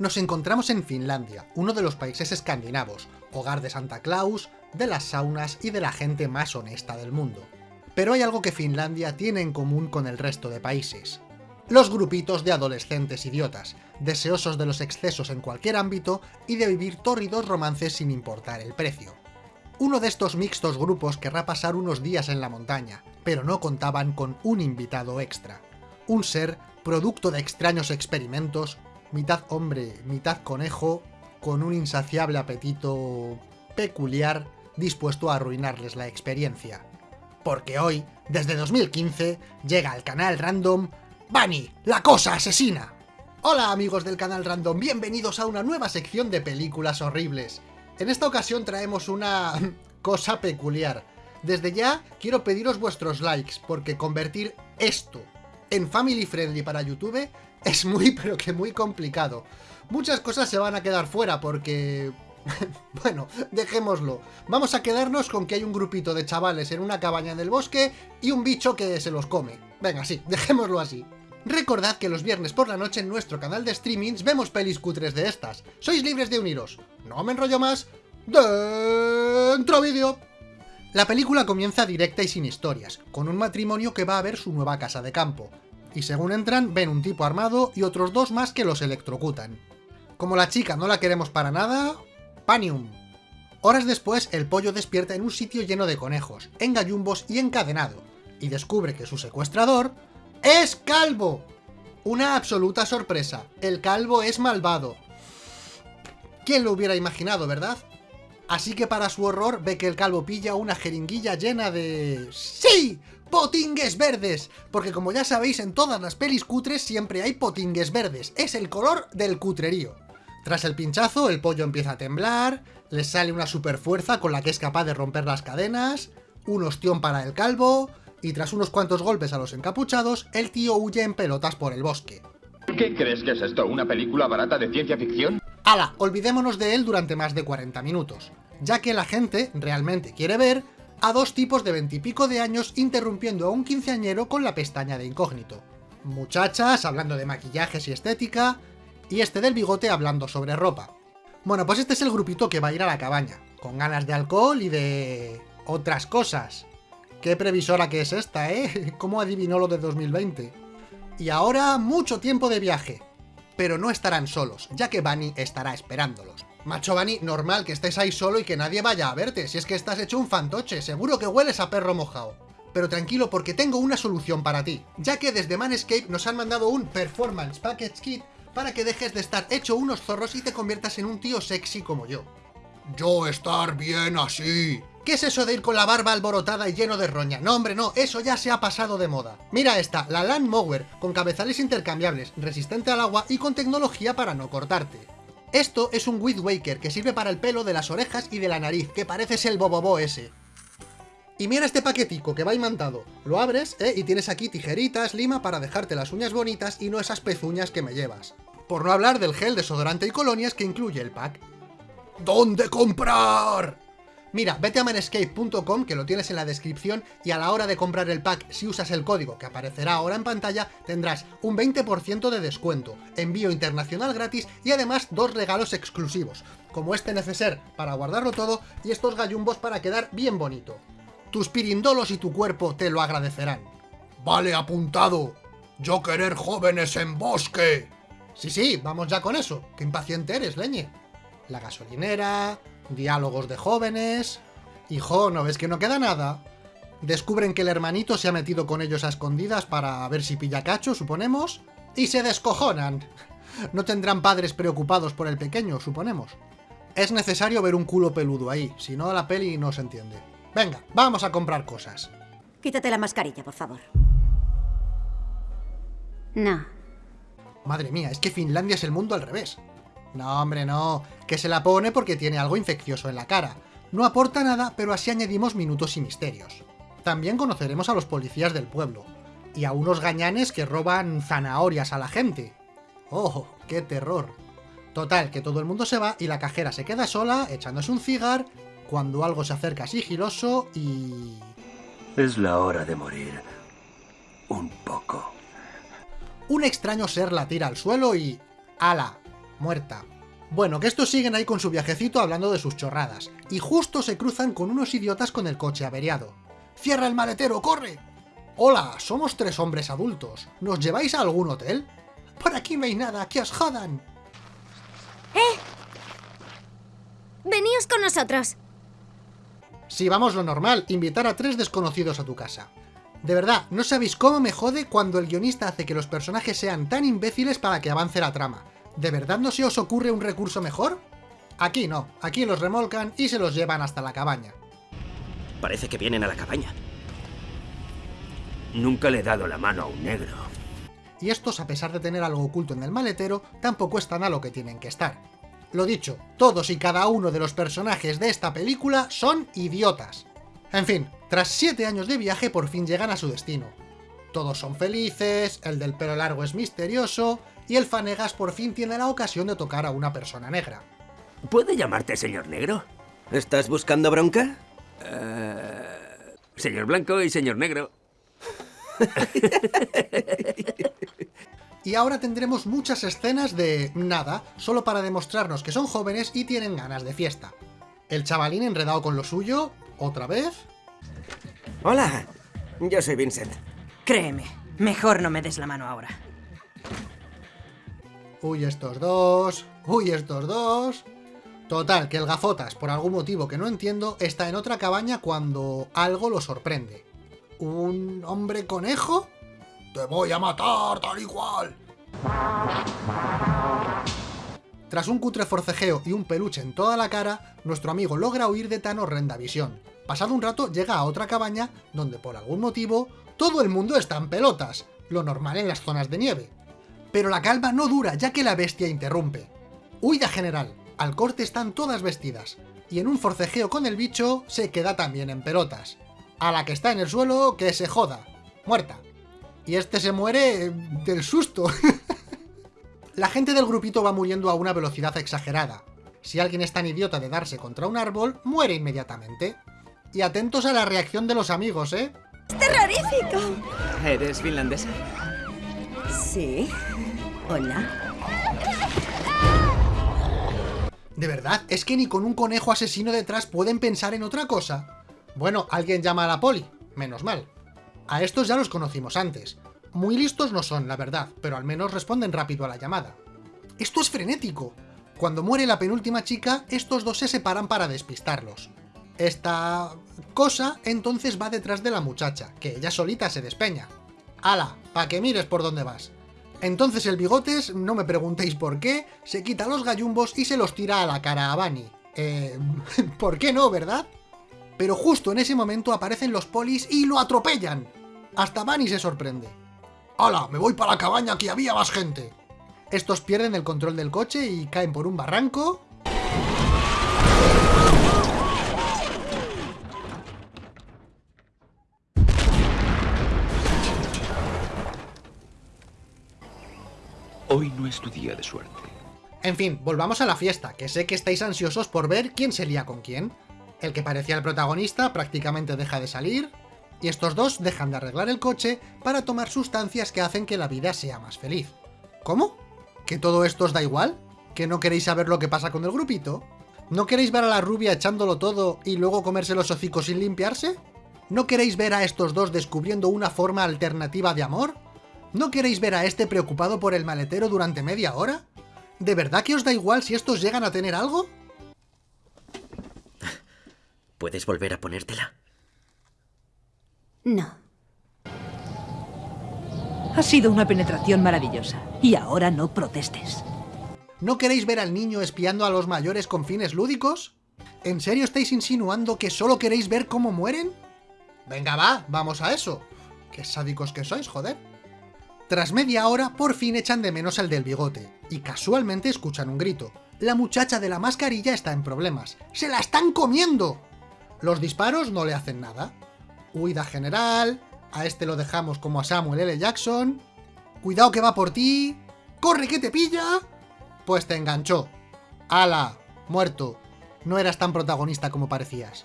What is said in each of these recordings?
Nos encontramos en Finlandia, uno de los países escandinavos, hogar de Santa Claus, de las saunas y de la gente más honesta del mundo. Pero hay algo que Finlandia tiene en común con el resto de países. Los grupitos de adolescentes idiotas, deseosos de los excesos en cualquier ámbito y de vivir tórridos romances sin importar el precio. Uno de estos mixtos grupos querrá pasar unos días en la montaña, pero no contaban con un invitado extra. Un ser producto de extraños experimentos, mitad hombre, mitad conejo, con un insaciable apetito peculiar dispuesto a arruinarles la experiencia. Porque hoy, desde 2015, llega al canal random Bunny, la cosa asesina. Hola amigos del canal random, bienvenidos a una nueva sección de películas horribles. En esta ocasión traemos una cosa peculiar. Desde ya quiero pediros vuestros likes, porque convertir esto en family friendly para YouTube es muy pero que muy complicado. Muchas cosas se van a quedar fuera porque... bueno, dejémoslo. Vamos a quedarnos con que hay un grupito de chavales en una cabaña en el bosque y un bicho que se los come. Venga, sí, dejémoslo así. Recordad que los viernes por la noche en nuestro canal de streamings vemos pelis cutres de estas. Sois libres de uniros. No me enrollo más. ¡Dentro vídeo! La película comienza directa y sin historias, con un matrimonio que va a ver su nueva casa de campo y según entran ven un tipo armado y otros dos más que los electrocutan. Como la chica no la queremos para nada... ¡Panium! Horas después, el pollo despierta en un sitio lleno de conejos, en gallumbos y encadenado, y descubre que su secuestrador ¡es calvo! Una absoluta sorpresa, el calvo es malvado. ¿Quién lo hubiera imaginado, verdad? Así que para su horror ve que el calvo pilla una jeringuilla llena de... ¡Sí! potingues verdes, porque como ya sabéis en todas las pelis cutres siempre hay potingues verdes, es el color del cutrerío. Tras el pinchazo el pollo empieza a temblar, le sale una super fuerza con la que es capaz de romper las cadenas, un ostión para el calvo, y tras unos cuantos golpes a los encapuchados, el tío huye en pelotas por el bosque. ¿Qué crees que es esto? ¿Una película barata de ciencia ficción? ¡Hala! Olvidémonos de él durante más de 40 minutos, ya que la gente realmente quiere ver a dos tipos de veintipico de años interrumpiendo a un quinceañero con la pestaña de incógnito. Muchachas hablando de maquillajes y estética, y este del bigote hablando sobre ropa. Bueno, pues este es el grupito que va a ir a la cabaña, con ganas de alcohol y de... otras cosas. Qué previsora que es esta, ¿eh? ¿Cómo adivinó lo de 2020? Y ahora, mucho tiempo de viaje. Pero no estarán solos, ya que Bunny estará esperándolos. Macho Bani, normal que estés ahí solo y que nadie vaya a verte, si es que estás hecho un fantoche, seguro que hueles a perro mojado. Pero tranquilo porque tengo una solución para ti, ya que desde Manscape nos han mandado un Performance Package Kit para que dejes de estar hecho unos zorros y te conviertas en un tío sexy como yo. Yo estar bien así. ¿Qué es eso de ir con la barba alborotada y lleno de roña? No, hombre, no, eso ya se ha pasado de moda. Mira esta, la Land Mower, con cabezales intercambiables, resistente al agua y con tecnología para no cortarte. Esto es un Weed Waker que sirve para el pelo de las orejas y de la nariz, que parece el bobobo ese. Y mira este paquetico que va imantado. Lo abres, ¿eh? Y tienes aquí tijeritas, lima para dejarte las uñas bonitas y no esas pezuñas que me llevas. Por no hablar del gel desodorante y colonias que incluye el pack. ¿Dónde comprar? Mira, vete a manescape.com, que lo tienes en la descripción, y a la hora de comprar el pack, si usas el código que aparecerá ahora en pantalla, tendrás un 20% de descuento, envío internacional gratis y además dos regalos exclusivos, como este neceser para guardarlo todo y estos gallumbos para quedar bien bonito. Tus pirindolos y tu cuerpo te lo agradecerán. Vale, apuntado. Yo querer jóvenes en bosque. Sí, sí, vamos ya con eso. Qué impaciente eres, leñe. La gasolinera, diálogos de jóvenes... Hijo, ¿no ves que no queda nada? Descubren que el hermanito se ha metido con ellos a escondidas para ver si pilla cacho, suponemos, y se descojonan. No tendrán padres preocupados por el pequeño, suponemos. Es necesario ver un culo peludo ahí, si no la peli no se entiende. Venga, vamos a comprar cosas. Quítate la mascarilla, por favor. No. Madre mía, es que Finlandia es el mundo al revés. No, hombre, no. Que se la pone porque tiene algo infeccioso en la cara. No aporta nada, pero así añadimos minutos y misterios. También conoceremos a los policías del pueblo. Y a unos gañanes que roban zanahorias a la gente. ¡Oh, qué terror! Total, que todo el mundo se va y la cajera se queda sola, echándose un cigar, cuando algo se acerca sigiloso y... Es la hora de morir. Un poco. Un extraño ser la tira al suelo y... ¡Hala! Muerta. Bueno, que estos siguen ahí con su viajecito hablando de sus chorradas, y justo se cruzan con unos idiotas con el coche averiado. ¡Cierra el maletero, corre! Hola, somos tres hombres adultos. ¿Nos lleváis a algún hotel? Por aquí no hay nada, que os jodan. ¡Eh! Veníos con nosotros. Si vamos lo normal, invitar a tres desconocidos a tu casa. De verdad, no sabéis cómo me jode cuando el guionista hace que los personajes sean tan imbéciles para que avance la trama. ¿De verdad no se os ocurre un recurso mejor? Aquí no, aquí los remolcan y se los llevan hasta la cabaña. Parece que vienen a la cabaña. Nunca le he dado la mano a un negro. Y estos, a pesar de tener algo oculto en el maletero, tampoco están a lo que tienen que estar. Lo dicho, todos y cada uno de los personajes de esta película son idiotas. En fin, tras 7 años de viaje por fin llegan a su destino. Todos son felices, el del pelo largo es misterioso, y el Fanegas por fin tiene la ocasión de tocar a una persona negra. ¿Puede llamarte señor negro? ¿Estás buscando bronca? Señor blanco y señor negro. Y ahora tendremos muchas escenas de nada, solo para demostrarnos que son jóvenes y tienen ganas de fiesta. El chavalín enredado con lo suyo, otra vez. Hola, yo soy Vincent. Créeme, mejor no me des la mano ahora. Uy, estos dos. Uy, estos dos. Total, que el gafotas, por algún motivo que no entiendo, está en otra cabaña cuando algo lo sorprende. ¿Un hombre conejo? ¡Te voy a matar tal y cual! Tras un cutre forcejeo y un peluche en toda la cara, nuestro amigo logra huir de tan horrenda visión. Pasado un rato llega a otra cabaña donde por algún motivo todo el mundo está en pelotas, lo normal en las zonas de nieve. Pero la calma no dura ya que la bestia interrumpe. Huida general, al corte están todas vestidas, y en un forcejeo con el bicho se queda también en pelotas. A la que está en el suelo, que se joda, muerta. Y este se muere del susto. La gente del grupito va muriendo a una velocidad exagerada. Si alguien es tan idiota de darse contra un árbol, muere inmediatamente. Y atentos a la reacción de los amigos, ¿eh? ¡Terrorífico! ¿Eres finlandesa? Sí. Hola. ¿De verdad? ¿Es que ni con un conejo asesino detrás pueden pensar en otra cosa? Bueno, alguien llama a la poli. Menos mal. A estos ya los conocimos antes. Muy listos no son, la verdad, pero al menos responden rápido a la llamada. Esto es frenético. Cuando muere la penúltima chica, estos dos se separan para despistarlos. Esta cosa entonces va detrás de la muchacha, que ella solita se despeña. ¡Hala! Pa' que mires por dónde vas. Entonces el bigotes, no me preguntéis por qué, se quita los gallumbos y se los tira a la cara a Bunny. Eh... ¿Por qué no, verdad? Pero justo en ese momento aparecen los polis y lo atropellan. Hasta Bunny se sorprende. ¡Hala! Me voy para la cabaña que había más gente. Estos pierden el control del coche y caen por un barranco. Hoy no es tu día de suerte. En fin, volvamos a la fiesta, que sé que estáis ansiosos por ver quién se lía con quién. El que parecía el protagonista prácticamente deja de salir, y estos dos dejan de arreglar el coche para tomar sustancias que hacen que la vida sea más feliz. ¿Cómo? ¿Que todo esto os da igual? ¿Que no queréis saber lo que pasa con el grupito? ¿No queréis ver a la rubia echándolo todo y luego comerse los hocicos sin limpiarse? ¿No queréis ver a estos dos descubriendo una forma alternativa de amor? ¿No queréis ver a este preocupado por el maletero durante media hora? ¿De verdad que os da igual si estos llegan a tener algo? ¿Puedes volver a ponértela? No. Ha sido una penetración maravillosa. Y ahora no protestes. ¿No queréis ver al niño espiando a los mayores con fines lúdicos? ¿En serio estáis insinuando que solo queréis ver cómo mueren? Venga va, vamos a eso. Qué sádicos que sois, joder. Tras media hora, por fin echan de menos el del bigote, y casualmente escuchan un grito. La muchacha de la mascarilla está en problemas. ¡Se la están comiendo! Los disparos no le hacen nada. Huida general, a este lo dejamos como a Samuel L. Jackson. Cuidado que va por ti. ¡Corre que te pilla! Pues te enganchó. ¡Hala! Muerto. No eras tan protagonista como parecías.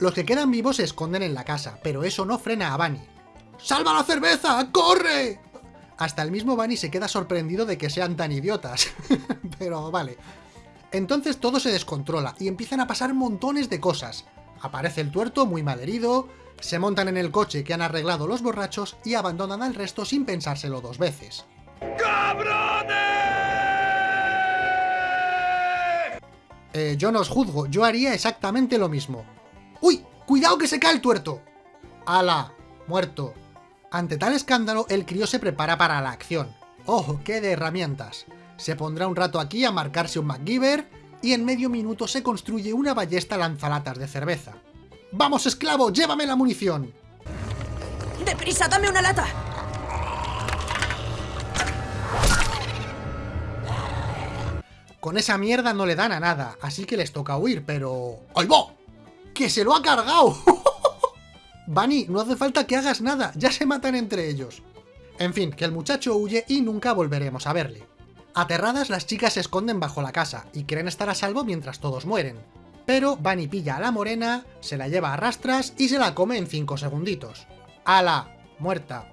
Los que quedan vivos se esconden en la casa, pero eso no frena a Bunny. ¡Salva la cerveza! ¡Corre! Hasta el mismo Bunny se queda sorprendido de que sean tan idiotas. Pero vale. Entonces todo se descontrola y empiezan a pasar montones de cosas. Aparece el tuerto muy mal herido, se montan en el coche que han arreglado los borrachos y abandonan al resto sin pensárselo dos veces. Eh, yo no os juzgo, yo haría exactamente lo mismo. ¡Uy! ¡Cuidado que se cae el tuerto! ¡Hala! Muerto. Ante tal escándalo, el crío se prepara para la acción. ¡Ojo, qué de herramientas! Se pondrá un rato aquí a marcarse un MacGyver y en medio minuto se construye una ballesta lanzalatas de cerveza. ¡Vamos, esclavo! ¡Llévame la munición! ¡Deprisa, dame una lata! Con esa mierda no le dan a nada, así que les toca huir, pero... ¡Ay, va! ¡Que se lo ha cargado! Bunny, no hace falta que hagas nada, ya se matan entre ellos. En fin, que el muchacho huye y nunca volveremos a verle. Aterradas, las chicas se esconden bajo la casa y creen estar a salvo mientras todos mueren. Pero Bunny pilla a la morena, se la lleva a rastras y se la come en 5 segunditos. ¡Hala! Muerta.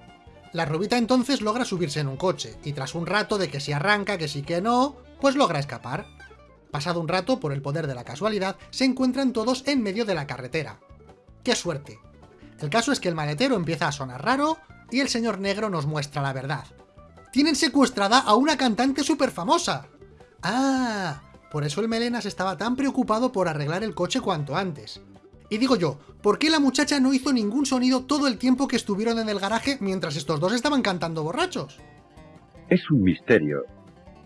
La rubita entonces logra subirse en un coche, y tras un rato de que si arranca, que sí que no, pues logra escapar. Pasado un rato, por el poder de la casualidad, se encuentran todos en medio de la carretera. ¡Qué suerte! El caso es que el maletero empieza a sonar raro, y el señor negro nos muestra la verdad. ¡Tienen secuestrada a una cantante súper famosa! ¡Ah! Por eso el Melenas estaba tan preocupado por arreglar el coche cuanto antes. Y digo yo, ¿por qué la muchacha no hizo ningún sonido todo el tiempo que estuvieron en el garaje mientras estos dos estaban cantando borrachos? Es un misterio.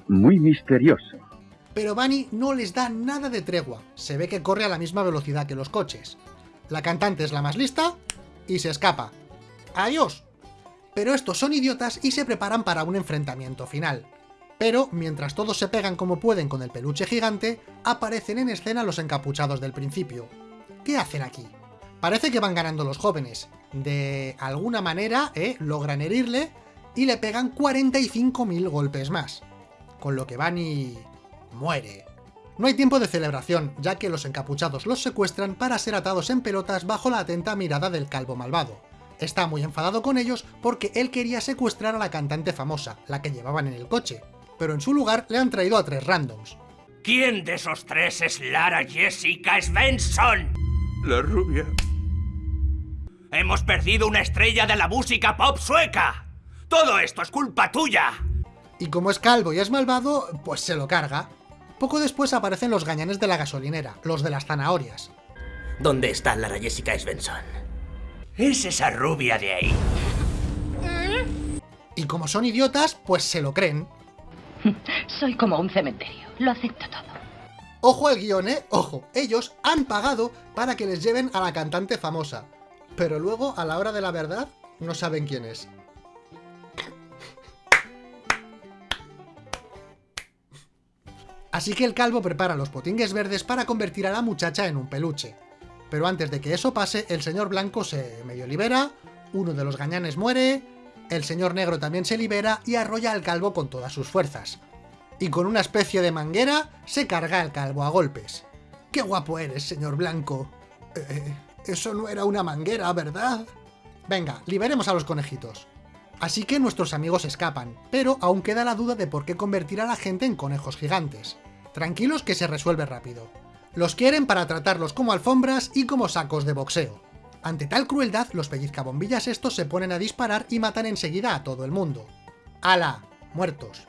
Muy misterioso. Pero Bunny no les da nada de tregua, se ve que corre a la misma velocidad que los coches. La cantante es la más lista y se escapa. ¡Adiós! Pero estos son idiotas y se preparan para un enfrentamiento final. Pero, mientras todos se pegan como pueden con el peluche gigante, aparecen en escena los encapuchados del principio. ¿Qué hacen aquí? Parece que van ganando los jóvenes. De alguna manera, ¿eh? logran herirle y le pegan 45.000 golpes más. Con lo que Bunny... muere. No hay tiempo de celebración, ya que los encapuchados los secuestran para ser atados en pelotas bajo la atenta mirada del calvo malvado. Está muy enfadado con ellos porque él quería secuestrar a la cantante famosa, la que llevaban en el coche, pero en su lugar le han traído a tres randoms. ¿Quién de esos tres es Lara Jessica Svensson? La rubia. Hemos perdido una estrella de la música pop sueca. Todo esto es culpa tuya. Y como es calvo y es malvado, pues se lo carga. Poco después aparecen los gañanes de la gasolinera, los de las zanahorias. ¿Dónde está Lara Jessica Svensson? Es esa rubia de ahí. Y como son idiotas, pues se lo creen. Soy como un cementerio. Lo acepto todo. Ojo al guion, ¿eh? Ojo, ellos han pagado para que les lleven a la cantante famosa. Pero luego, a la hora de la verdad, no saben quién es. Así que el calvo prepara los potingues verdes para convertir a la muchacha en un peluche. Pero antes de que eso pase, el señor blanco se medio libera, uno de los gañanes muere, el señor negro también se libera y arrolla al calvo con todas sus fuerzas. Y con una especie de manguera se carga al calvo a golpes. ¡Qué guapo eres, señor blanco! Eh, eso no era una manguera, ¿verdad? Venga, liberemos a los conejitos. Así que nuestros amigos escapan, pero aún queda la duda de por qué convertir a la gente en conejos gigantes. Tranquilos que se resuelve rápido. Los quieren para tratarlos como alfombras y como sacos de boxeo. Ante tal crueldad, los pellizcabombillas estos se ponen a disparar y matan enseguida a todo el mundo. ¡Hala! Muertos.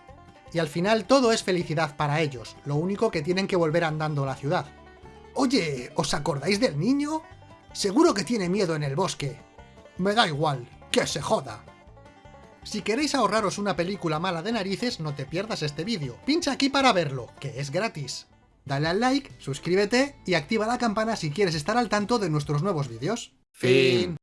Y al final todo es felicidad para ellos, lo único que tienen que volver andando a la ciudad. Oye, ¿os acordáis del niño? Seguro que tiene miedo en el bosque. Me da igual, que se joda. Si queréis ahorraros una película mala de narices, no te pierdas este vídeo. Pincha aquí para verlo, que es gratis. Dale al like, suscríbete y activa la campana si quieres estar al tanto de nuestros nuevos vídeos. Fin.